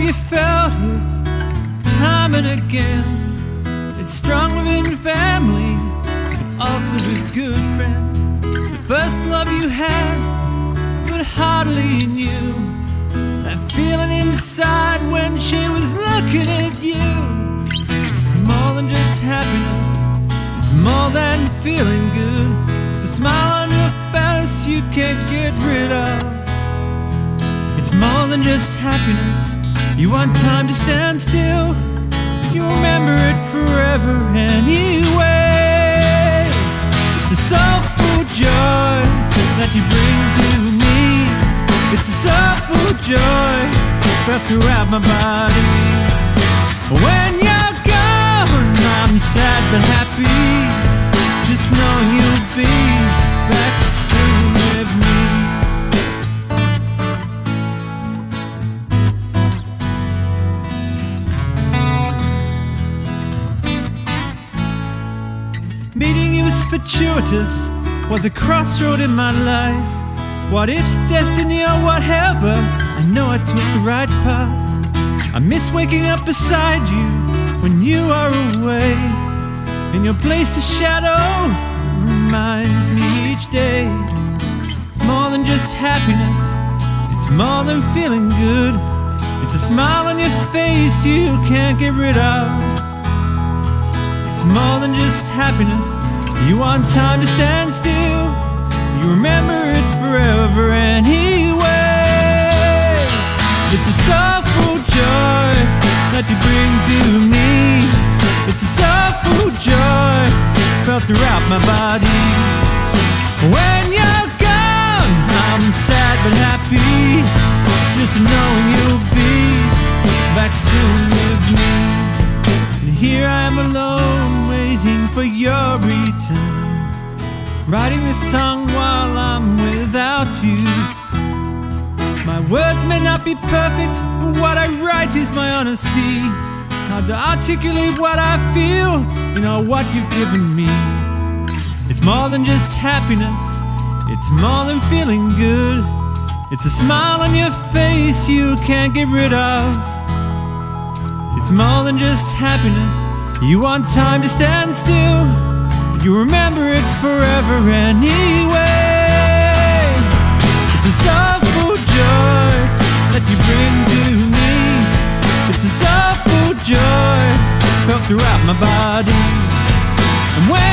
you felt it time and again. It's strong within family, also with good friends. The first love you had, but hardly knew. That feeling inside when she was looking at you. It's more than just happiness, it's more than feeling good. It's a smile on your face you can't get rid of. It's more than just happiness. You want time to stand still. You remember it forever anyway. It's a soulful joy that you bring to me. It's a soulful joy felt throughout my body. Fortuitous, was a crossroad in my life. What if's destiny or whatever, I know I took the right path. I miss waking up beside you when you are away. In your place, the shadow reminds me each day. It's more than just happiness, it's more than feeling good. It's a smile on your face you can't get rid of. It's more than just happiness. You want time to stand still. You remember it forever anyway. It's a soulful joy that you bring to me. It's a soulful joy felt throughout my body. When you're gone, I'm sad but happy. Just knowing Writing this song while I'm without you. My words may not be perfect, but what I write is my honesty. How to articulate what I feel, you know what you've given me. It's more than just happiness, it's more than feeling good. It's a smile on your face you can't get rid of. It's more than just happiness. You want time to stand still. You remember it forever anyway. It's a soulful joy that you bring to me. It's a soulful joy felt throughout my body. And when